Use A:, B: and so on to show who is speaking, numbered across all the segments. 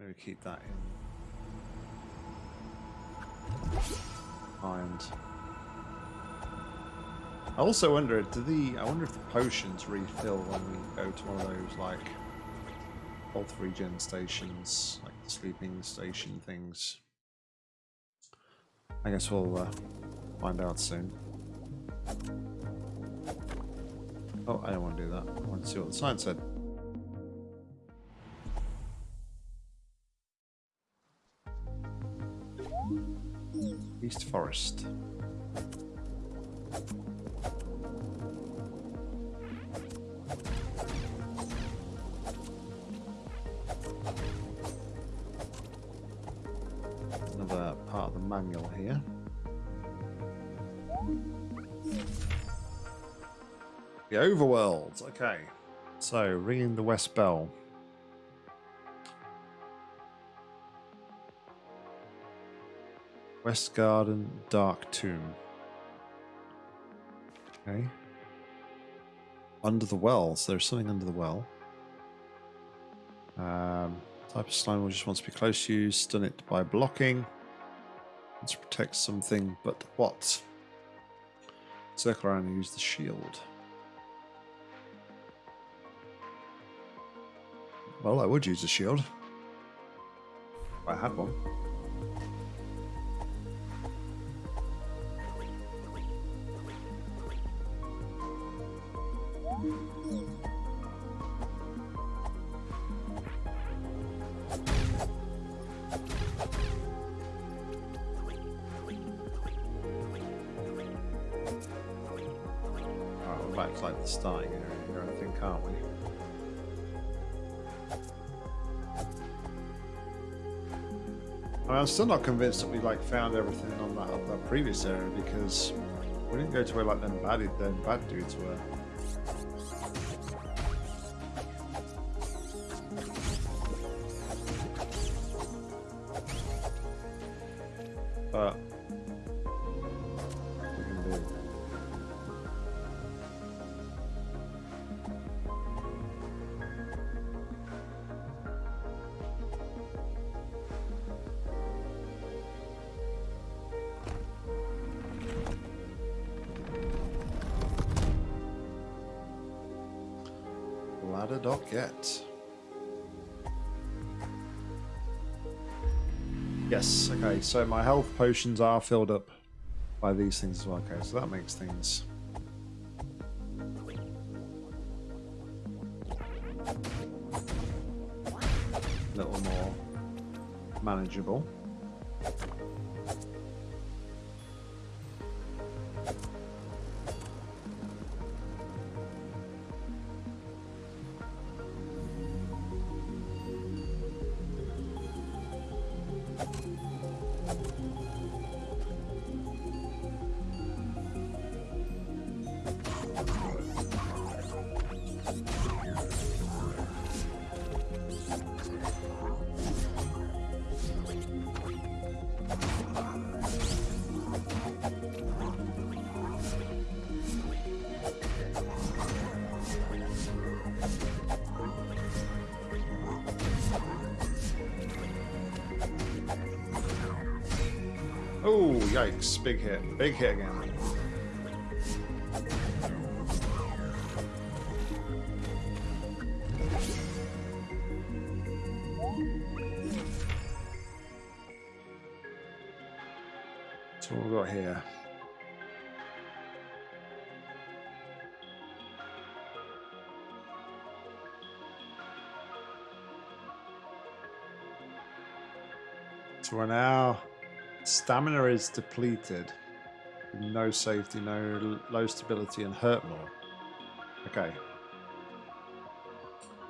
A: Maybe keep that in mind. I also wonder, do the I wonder if the potions refill when we go to one of those like health regen stations, like the sleeping station things. I guess we'll uh, find out soon. Oh, I don't want to do that. I want to see what the sign said. Forest. Another part of the manual here. The overworld. Okay. So, ringing the West Bell. West Garden Dark Tomb. Okay. Under the well. So there's something under the well. Um, type of slime will just wants to be close to you. Stun it by blocking. Let's protect something, but what? Circle around and use the shield. Well, I would use a shield. I had one. Oh, starting area here, I think, aren't we? I mean, I'm still not convinced that we like found everything on that, that previous area because we didn't go to where like them bad them bad dudes were. So my health potions are filled up by these things as well. Okay, so that makes things a little more manageable. Yikes. Big hit. Big hit again. So what we got here? So we're now Stamina is depleted. No safety, no low stability, and hurt more. Okay.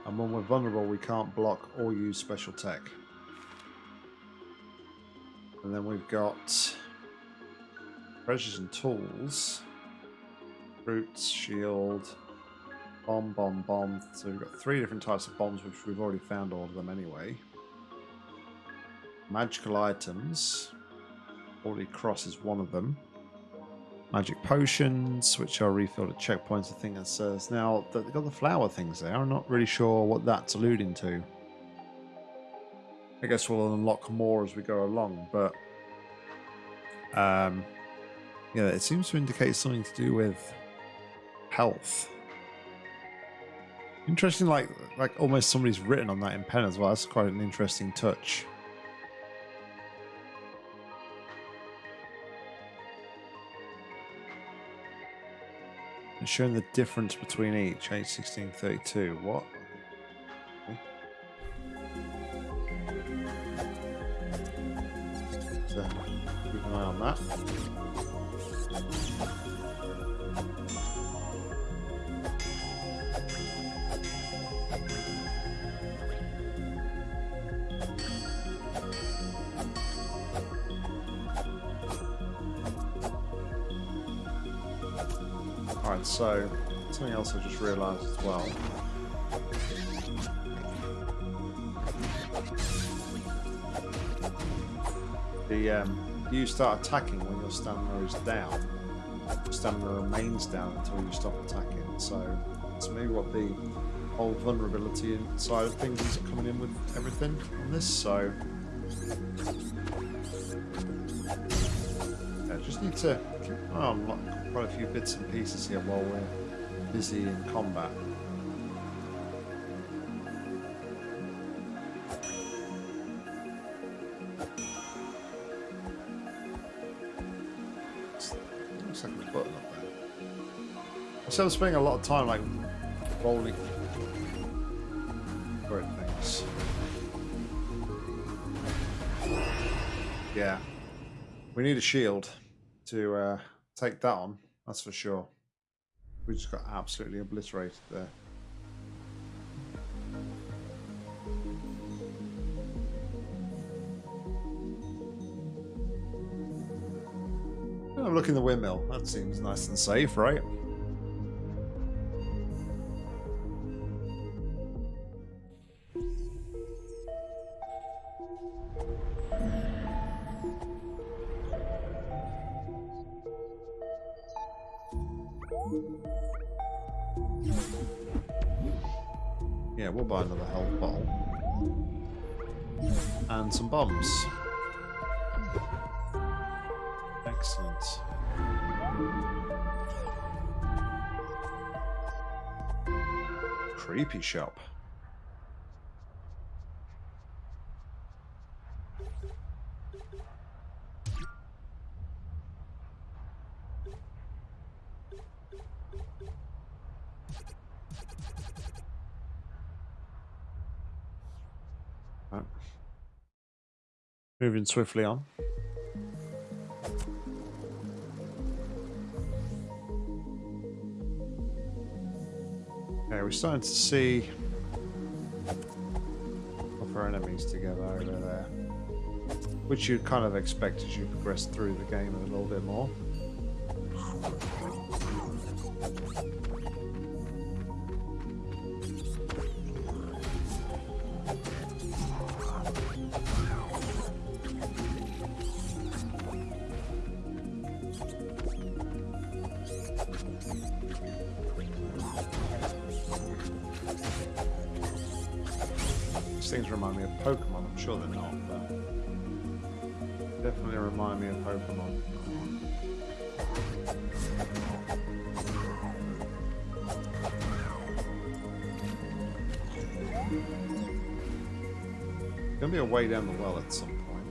A: And when we're vulnerable, we can't block or use special tech. And then we've got treasures and tools. Roots, shield, bomb, bomb, bomb. So we've got three different types of bombs, which we've already found all of them anyway. Magical items. Holy Cross is one of them. Magic potions, which are refilled at checkpoints. I think that says now they've got the flower things there. I'm not really sure what that's alluding to. I guess we'll unlock more as we go along, but um, yeah, it seems to indicate something to do with health. Interesting, like like almost somebody's written on that in pen as well. That's quite an interesting touch. And showing the difference between each, H1632. What? So, keep an eye on that. So something else I just realised as well. The um, you start attacking when your stamina is down. Your stamina remains down until you stop attacking. So that's maybe what the whole vulnerability side of things is coming in with everything on this. So just need to keep quite a few bits and pieces here while we're busy in combat. Looks like a button up there. I'm spending a lot of time like rolling for things. Yeah. We need a shield to uh, take that on, that's for sure. We just got absolutely obliterated there. Oh, look in the windmill. That seems nice and safe, right? Bombs. Excellent. Creepy shop. Right. Moving swiftly on. Okay, we're starting to see other enemies together over there. Which you'd kind of expect as you progress through the game a little bit more. Way down the well at some point.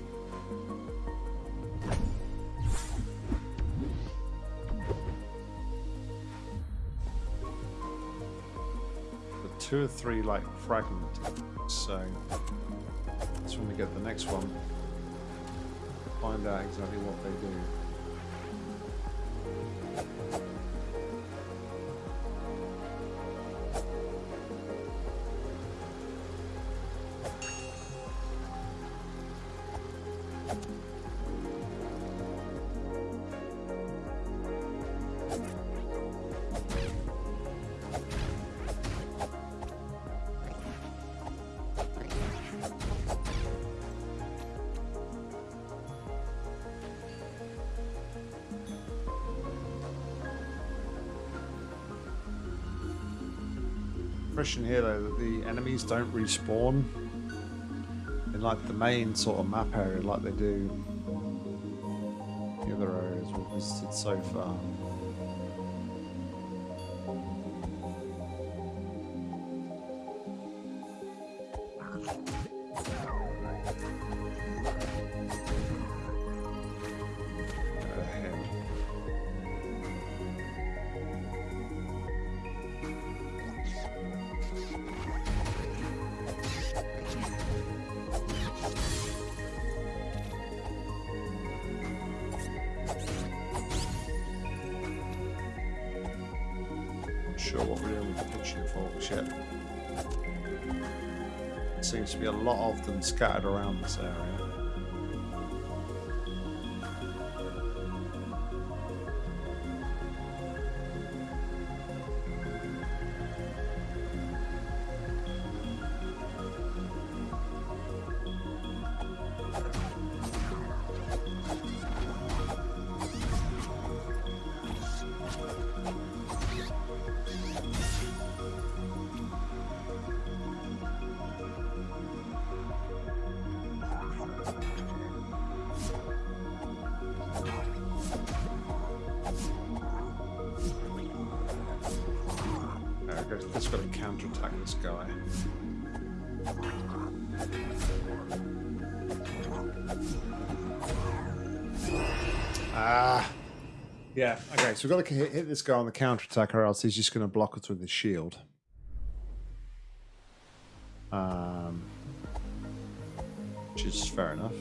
A: But two or three like fragmented, so that's when we get the next one. Find out exactly what they do. Impression here though that the enemies don't respawn like the main sort of map area, like they do the other areas we've visited so far. Lot to counterattack this guy. Ah. Yeah, okay, so we've got to hit, hit this guy on the counterattack or else he's just going to block us with his shield. Um, which is fair enough.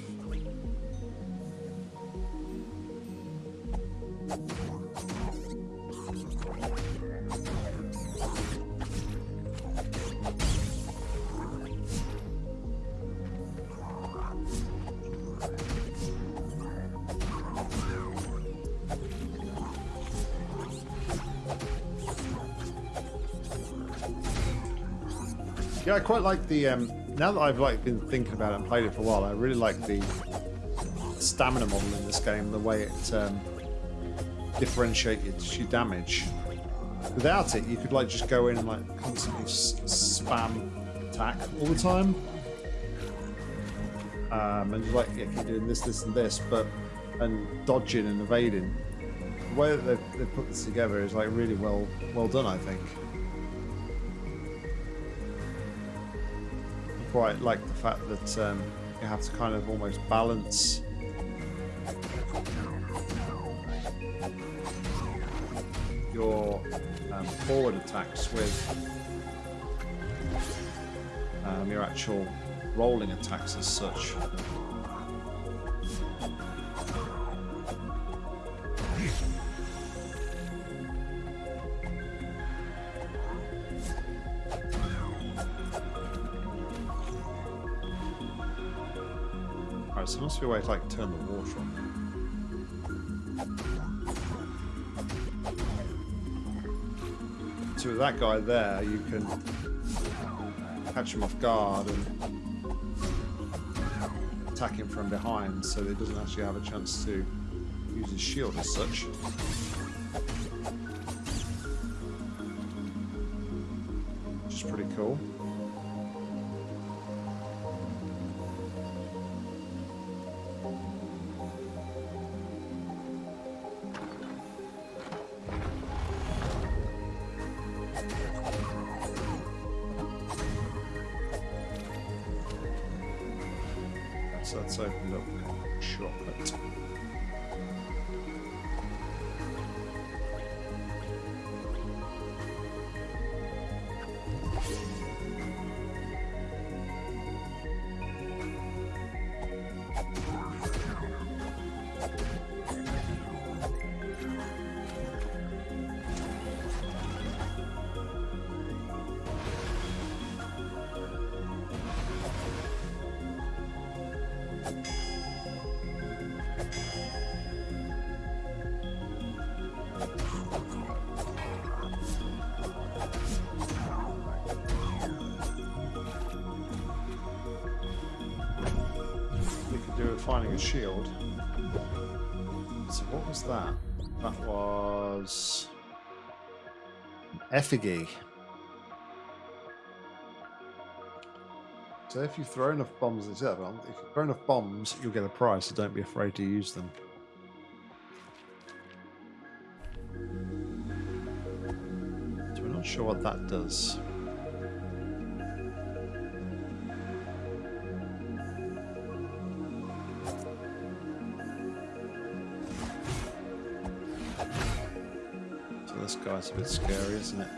A: I quite like the. Um, now that I've like been thinking about it and played it for a while, I really like the stamina model in this game. The way it um, differentiates your damage. Without it, you could like just go in and like constantly spam attack all the time, um, and like yeah, keep doing this, this, and this, but and dodging and evading. The way that they've, they've put this together is like really well well done, I think. Quite like the fact that um, you have to kind of almost balance your um, forward attacks with um, your actual rolling attacks as such. A way to like turn the water on. So with that guy there, you can catch him off guard and attack him from behind so he doesn't actually have a chance to use his shield as such. Which is pretty cool. A shield. So what was that? That was effigy. So if you throw enough bombs, if you throw enough bombs, you'll get a prize. So don't be afraid to use them. So we're not sure what that does. Guy's a bit scary, isn't it?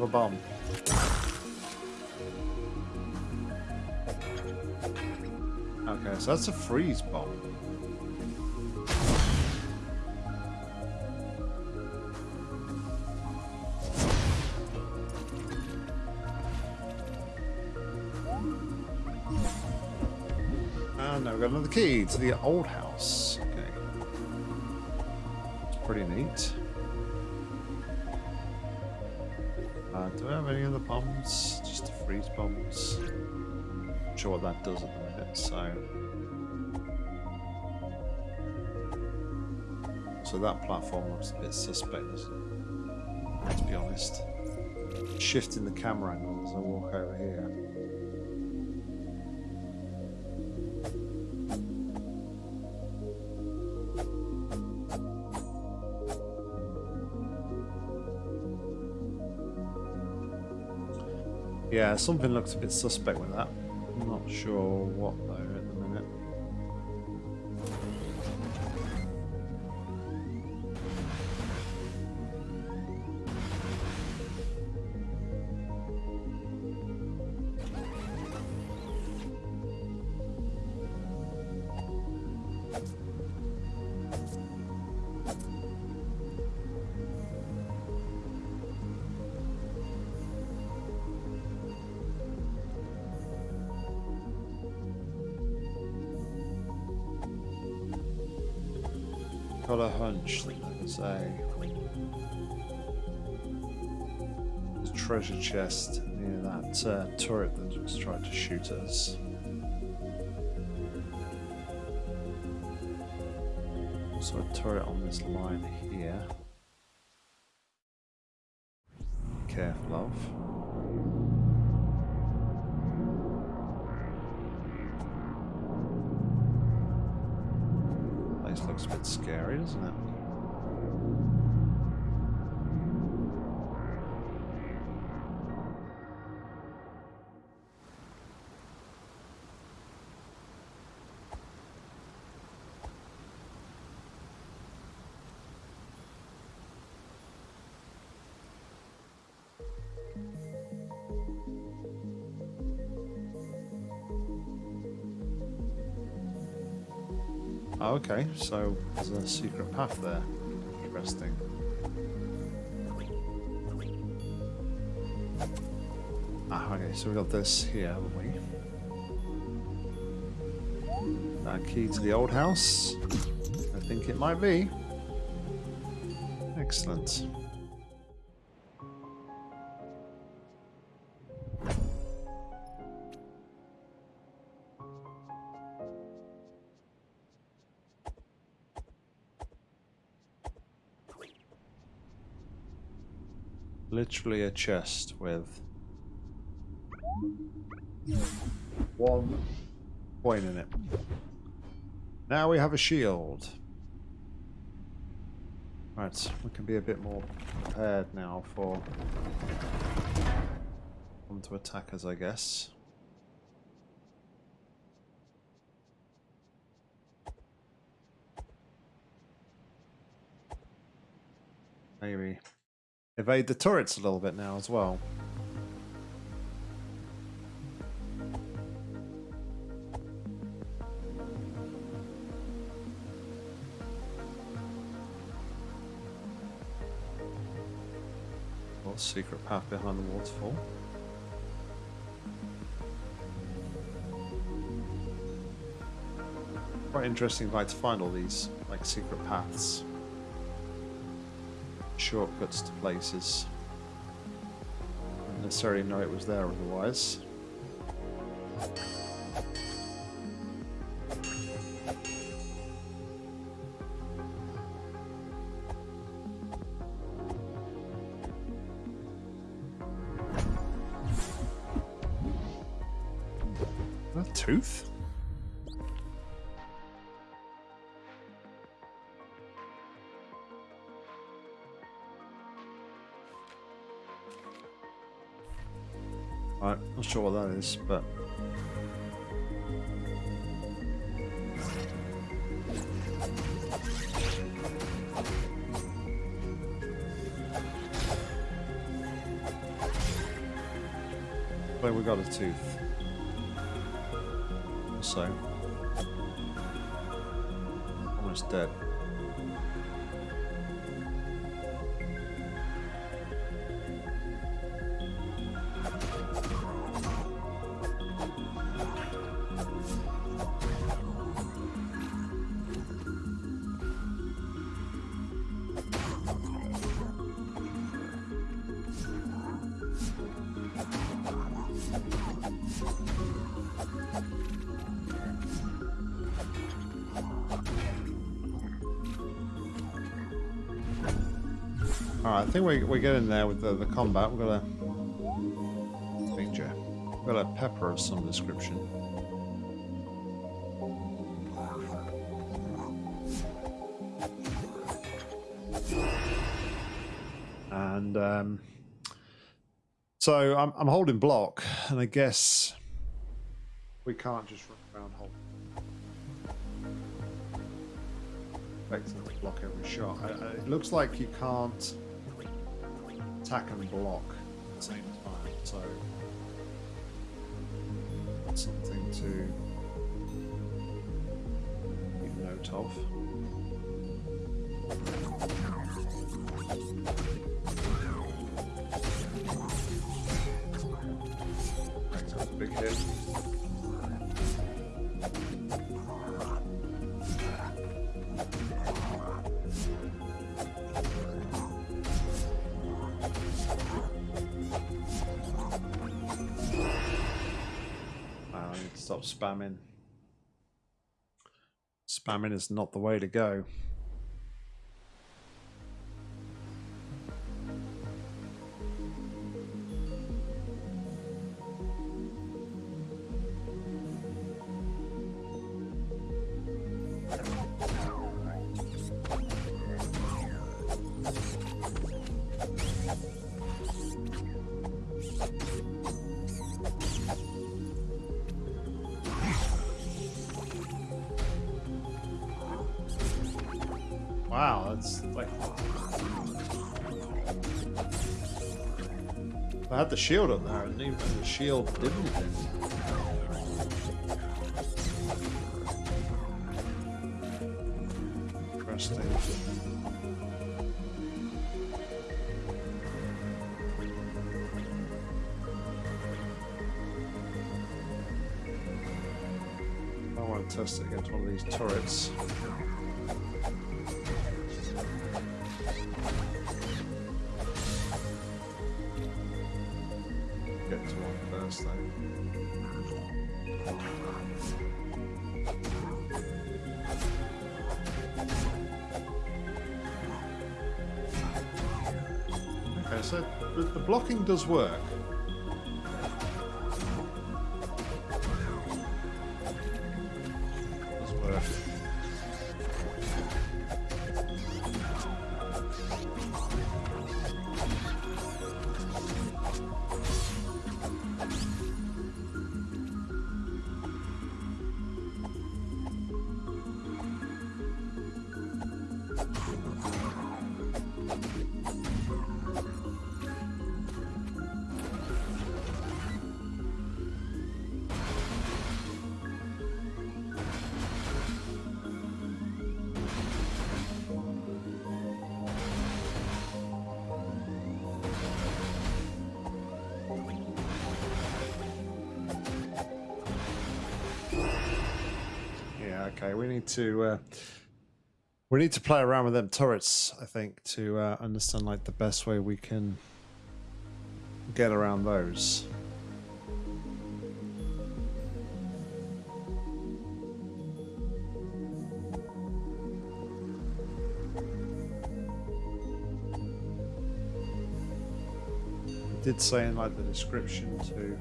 A: A bomb. Okay, so that's a freeze bomb. And now we've got another key to the old house. Pretty neat. Uh, do I have any other bombs? Just the freeze bombs. Not sure what that does at the minute, so. So that platform looks a bit suspect, to be honest. Shifting the camera angle as I walk over here. Yeah, something looks a bit suspect with that. I'm not sure what treasure chest near that uh, turret that just tried to shoot us. Also a turret on this line here. Careful of. Looks a bit scary, doesn't it? Okay, so there's a secret path there. Interesting. Ah, okay, so we got this here, haven't we? That key to the old house? I think it might be. Excellent. Literally a chest with one coin in it. Now we have a shield. Right, we can be a bit more prepared now for them to attack us, I guess. Maybe evade the turrets a little bit now as well. Well, secret path behind the waterfall. Quite interesting like to find all these like secret paths shortcuts to places. Didn't necessarily know it was there otherwise. Sure what that is, but But we got a tooth. So almost dead. Alright, I think we, we're getting there with the, the combat. We've got a picture. We've got a pepper of some description. And um, so I'm, I'm holding block, and I guess we can't just run around holding effectively block every shot. I, I, it looks like you can't attack and block at the same time, so that's something to keep note of. Big hit. Stop spamming. Spamming is not the way to go. Shield up there, and even the shield did anything. Interesting. I want to test it against one of these turrets. Okay, so the blocking does work. Okay. We need to uh, we need to play around with them turrets, I think, to uh, understand like the best way we can get around those. It did say in like the description to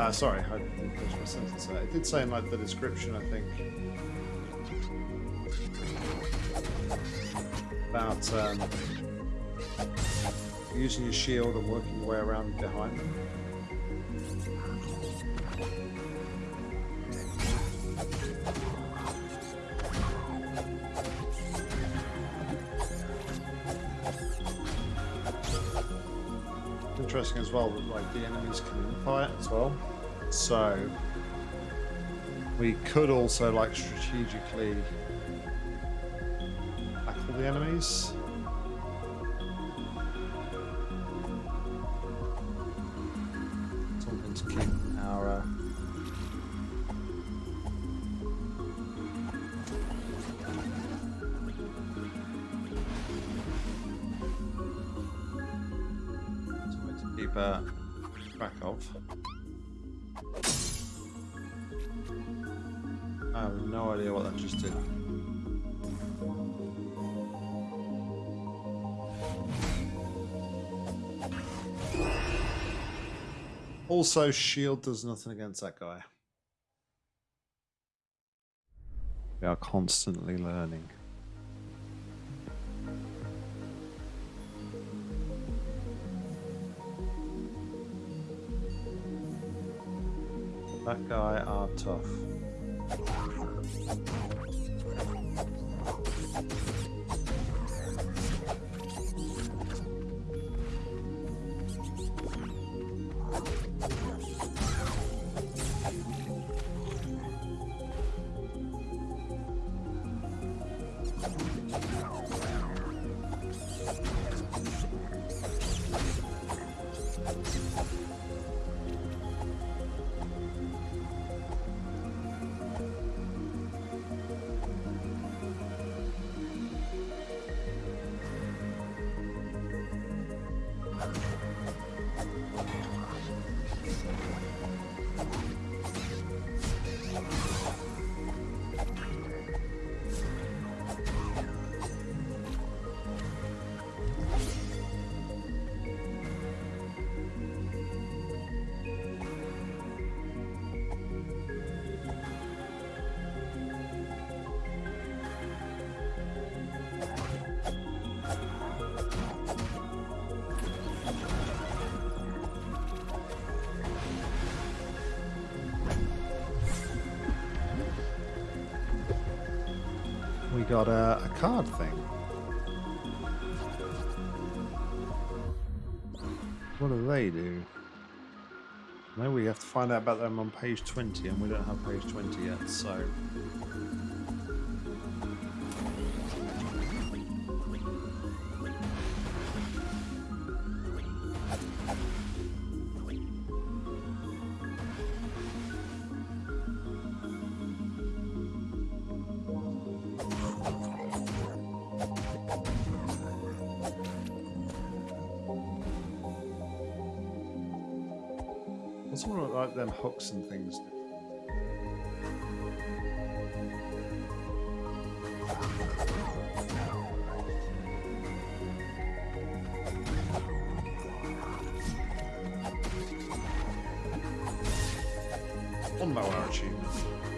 A: Uh, sorry, I didn't finish my sentence. It did say in like the description, I think, about um, using your shield and working your way around behind them. Interesting as well that like the enemies can infight as well. So we could also like strategically tackle the enemies. Also, shield does nothing against that guy. We are constantly learning. That guy are tough. Got a, a card thing. What do they do? No, we have to find out about them on page 20, and we don't have page 20 yet, so... hooks and things? One.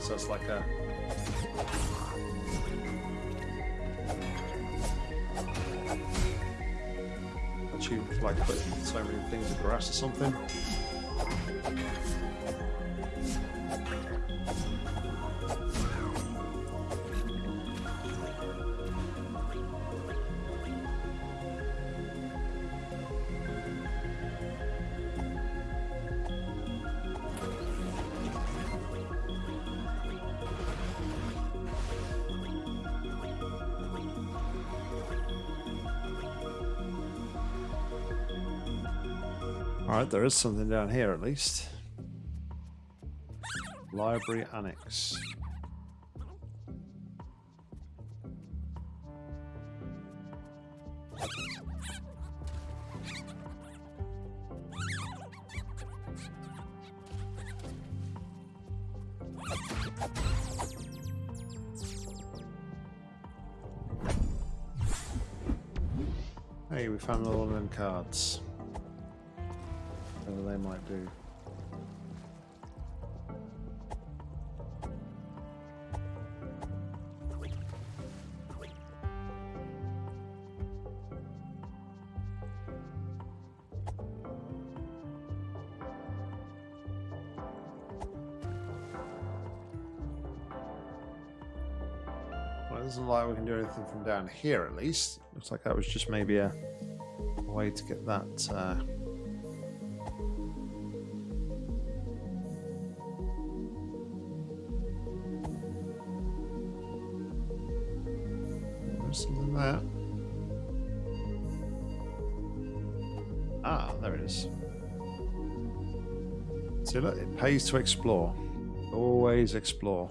A: So it's like a achievement for like putting so many things in grass or something. There is something down here at least. Library Annex. Hey, we found one of them cards something they might do. like we can do anything from down here at least. Looks like that was just maybe a way to get that uh it pays to explore. Always explore.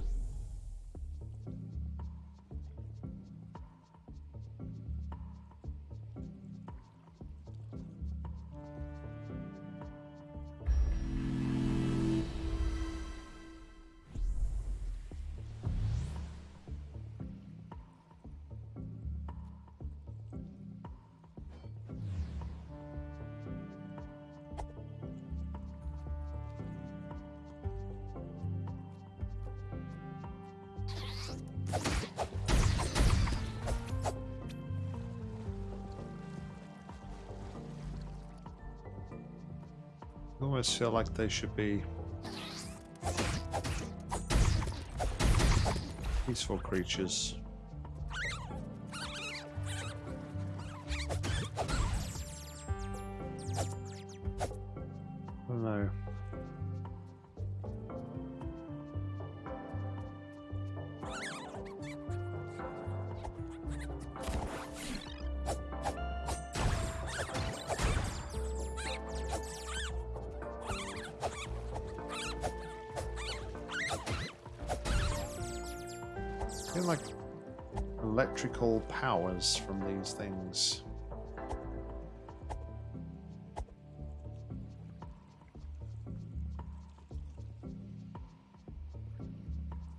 A: Almost feel like they should be peaceful creatures. Powers from these things.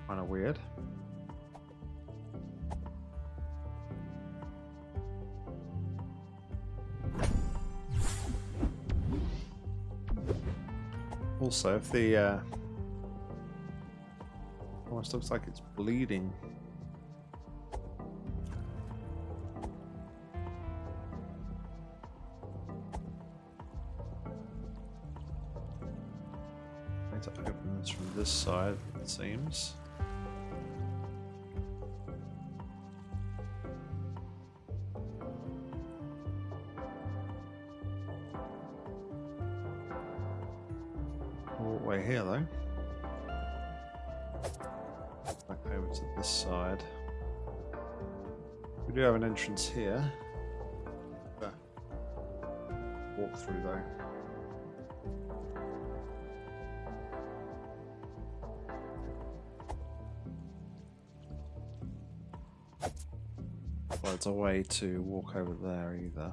A: Kind of weird. Also, if the uh, almost looks like it's bleeding. To open this from this side, it seems. Oh, the way here, though. Back over to this side. We do have an entrance here. A way to walk over there either.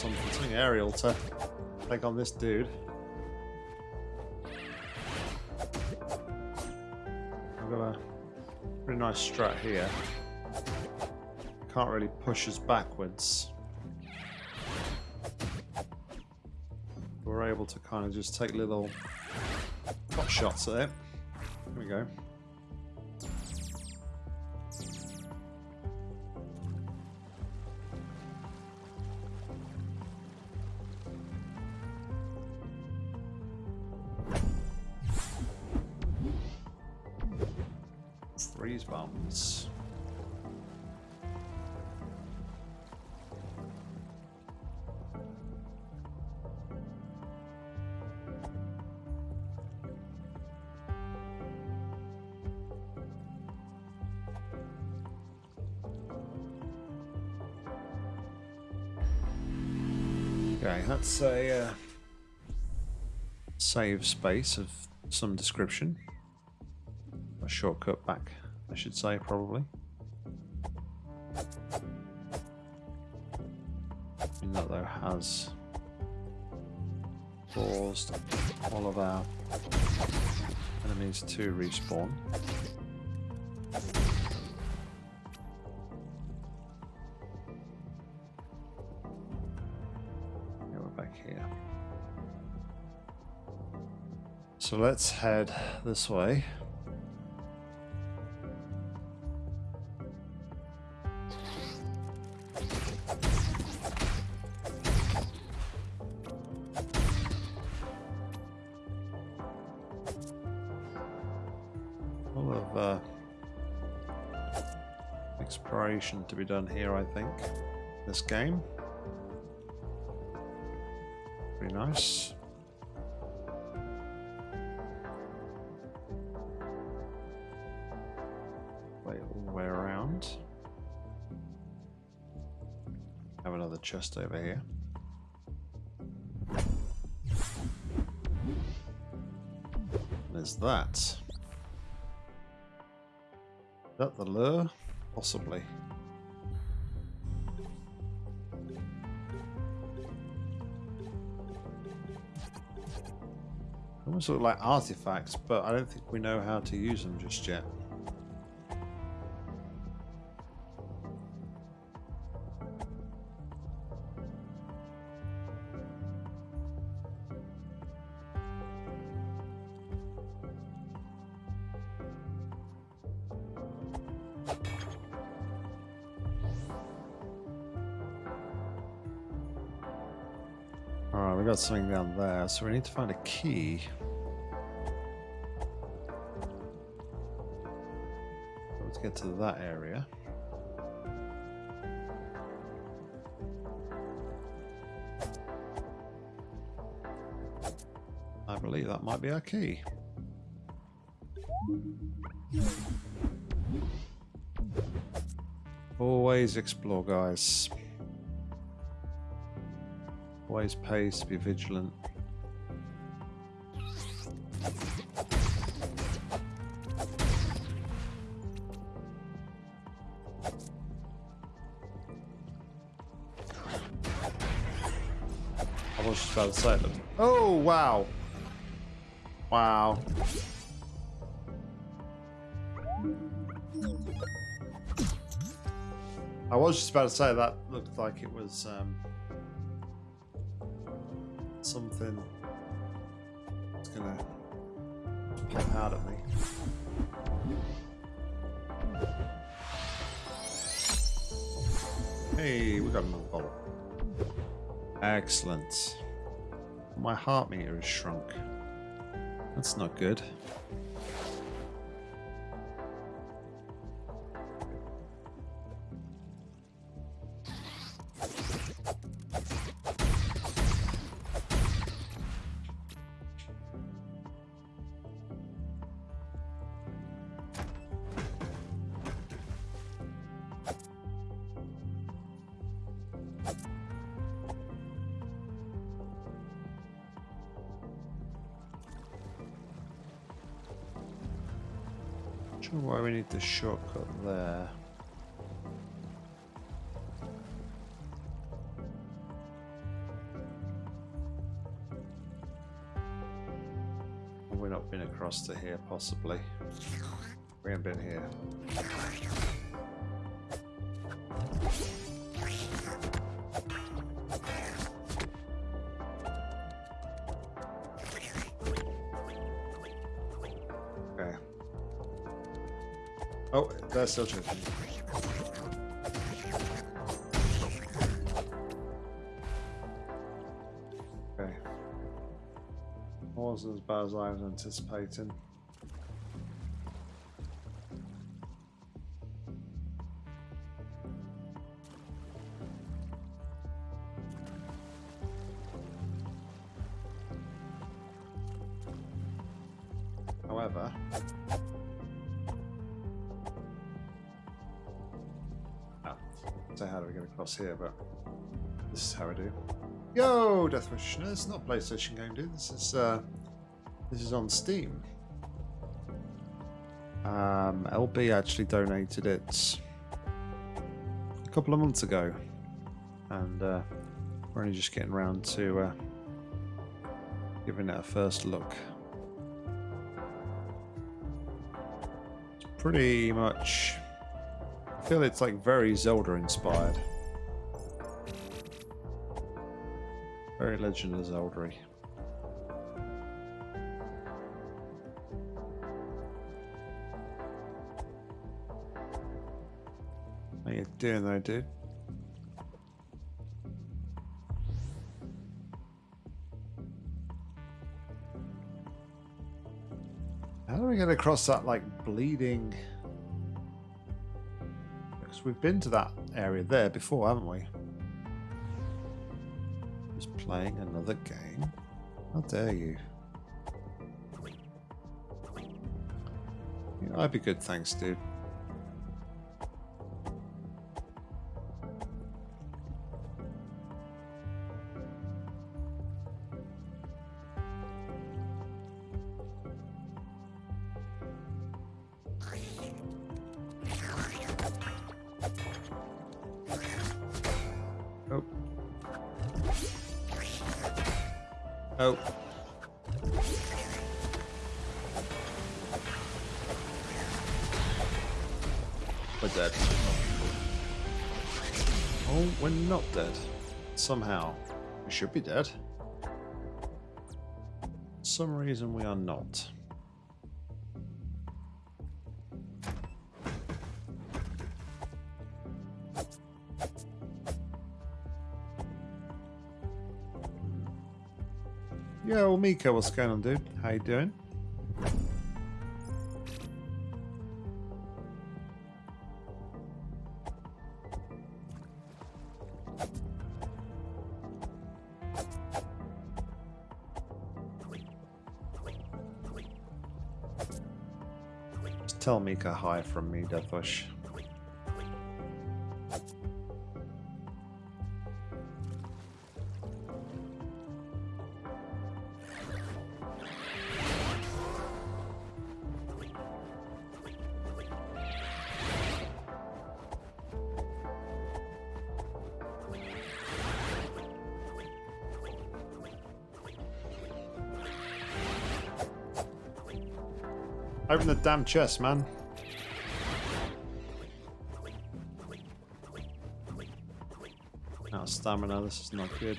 A: Something, something aerial to take on this dude. I've got a pretty nice strat here. Can't really push us backwards. We're able to kind of just take little pot shots at it. There we go. Save space of some description. A shortcut back I should say, probably. that though has caused all of our enemies to respawn. Let's head this way. All of uh, exploration to be done here, I think, this game. Pretty nice. Chest over here. There's that. Is that the lure? Possibly. Almost look like artifacts, but I don't think we know how to use them just yet. Something down there, so we need to find a key. Let's get to that area. I believe that might be our key. Always explore, guys always pays to be vigilant. I was just about to say them. Oh, wow. Wow. I was just about to say that looked like it was um, Excellent. My heart meter is shrunk. That's not good. Sure why we need the shortcut there. We're not been across to here, possibly. We haven't been here. That's still tripping. Okay. Wasn't as bad as I was anticipating. Here, but this is how I do. Yo, Deathwish. No, this is not a PlayStation game, dude. This is uh, this is on Steam. Um, LB actually donated it a couple of months ago, and uh, we're only just getting around to uh, giving it a first look. It's pretty much. I feel it's like very Zelda inspired. Very of Zelda -y. How you doing though, dude? How do we get across that like bleeding? Because we've been to that area there before, haven't we? Playing another game. How dare you? Yeah, I'd be good, thanks, dude. Somehow. We should be dead. For some reason we are not. Hmm. Yeah, well, Miko, what's going on, dude? How you doing? Mika hi from me, Deathwish. Open the damn chest, man. Stamina, this is not good.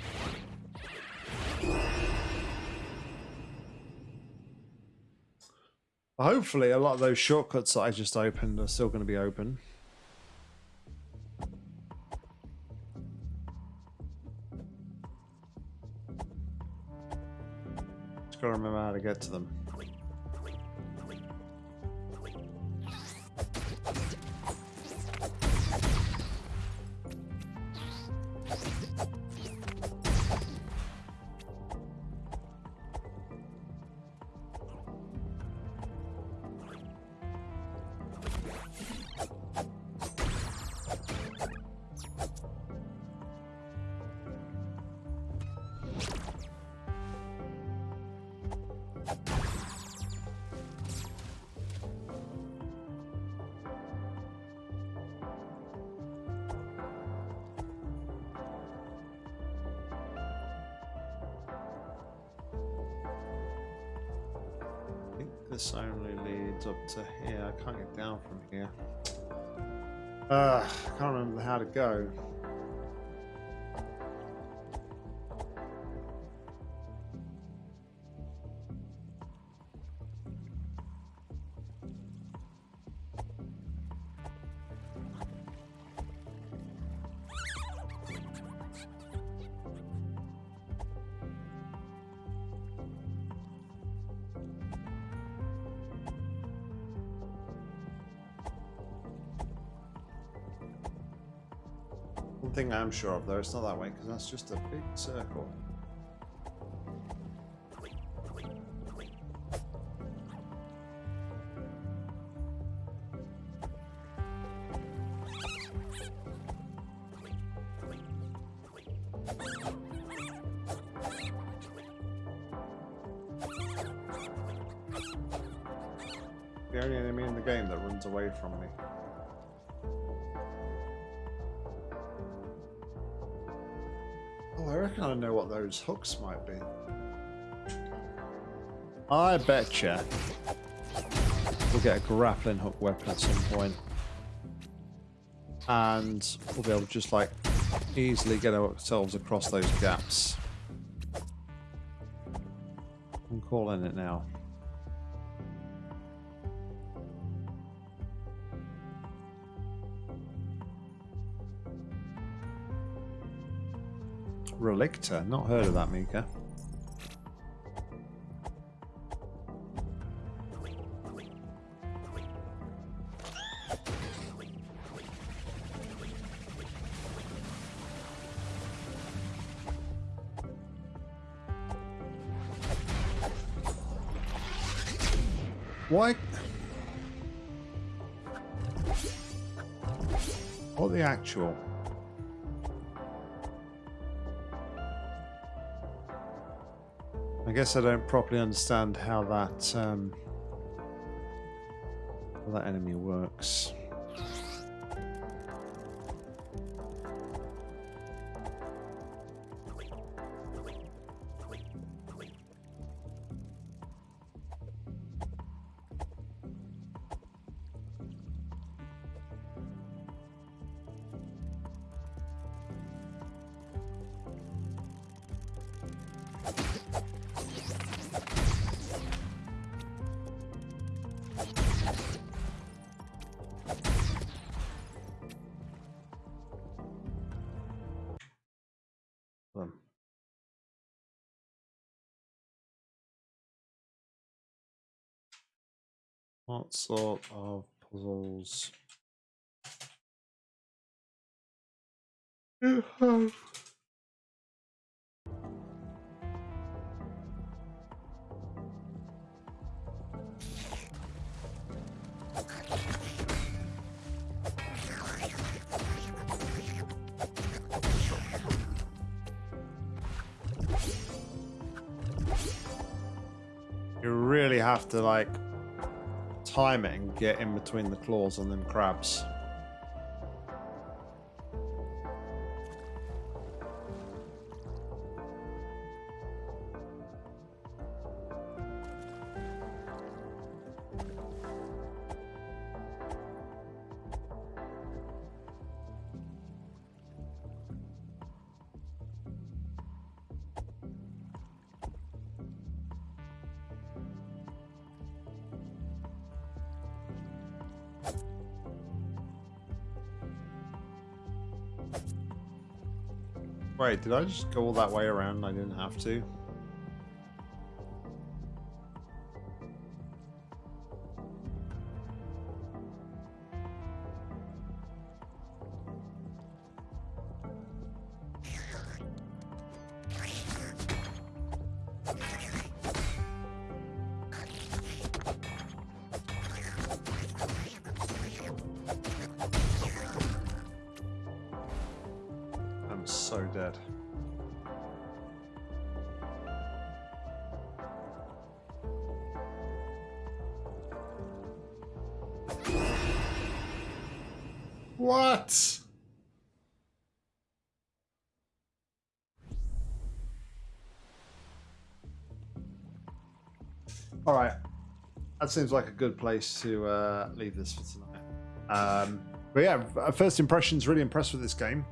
A: Hopefully, a lot of those shortcuts that I just opened are still going to be open. Just gotta remember how to get to them. This only leads up to here. I can't get down from here. Uh, I can't remember how to go. Thing I'm sure of though, it's not that way because that's just a big circle. Oh, I reckon I know what those hooks might be. I betcha we'll get a grappling hook weapon at some point. And we'll be able to just like easily get ourselves across those gaps. I'm calling it now. Relicta, not heard of that, Mika. Why? What the actual? Guess I don't properly understand how that um, how that enemy works. What sort of puzzles? You You really have to like and get in between the claws on them crabs. Wait, did I just go all that way around I didn't have to? So dead. What? All right. That seems like a good place to uh, leave this for tonight. Um, but yeah, first impressions, really impressed with this game.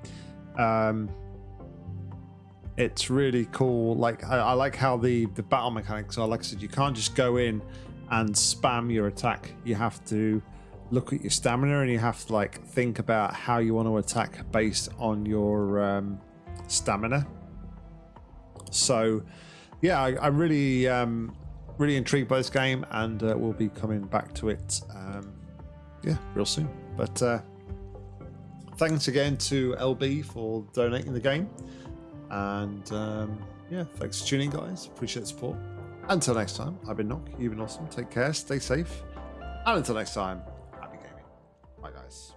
A: Um, it's really cool. Like I, I, like how the the battle mechanics are. Like I said, you can't just go in and spam your attack. You have to look at your stamina and you have to like think about how you want to attack based on your um, stamina. So, yeah, I, am really um, really intrigued by this game, and uh, we'll be coming back to it. Um, yeah, real soon. But uh, thanks again to LB for donating the game. And um, yeah, thanks for tuning, guys. Appreciate the support. Until next time, I've been Nock. You've been awesome. Take care, stay safe. And until next time, happy gaming. Bye, guys.